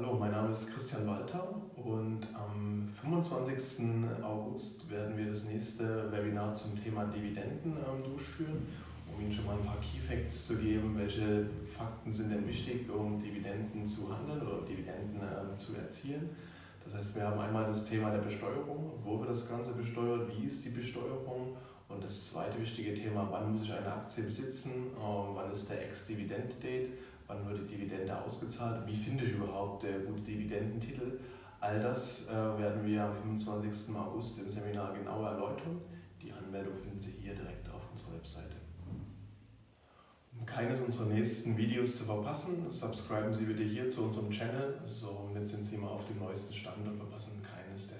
Hallo, mein Name ist Christian Walter und am 25. August werden wir das nächste Webinar zum Thema Dividenden ähm, durchführen, um Ihnen schon mal ein paar Key Facts zu geben, welche Fakten sind denn wichtig, um Dividenden zu handeln oder Dividenden ähm, zu erzielen. Das heißt, wir haben einmal das Thema der Besteuerung, wo wird das Ganze besteuert, wie ist die Besteuerung und das zweite wichtige Thema, wann muss ich eine Aktie besitzen, ähm, wann ist der Ex-Dividend-Date wann wird die Dividende ausgezahlt, wie finde ich überhaupt äh, gute Dividendentitel. All das äh, werden wir am 25. August im Seminar genauer erläutern. Die Anmeldung finden Sie hier direkt auf unserer Webseite. Um keines unserer nächsten Videos zu verpassen, subscriben Sie bitte hier zu unserem Channel, somit sind Sie immer auf dem neuesten Stand und verpassen keines der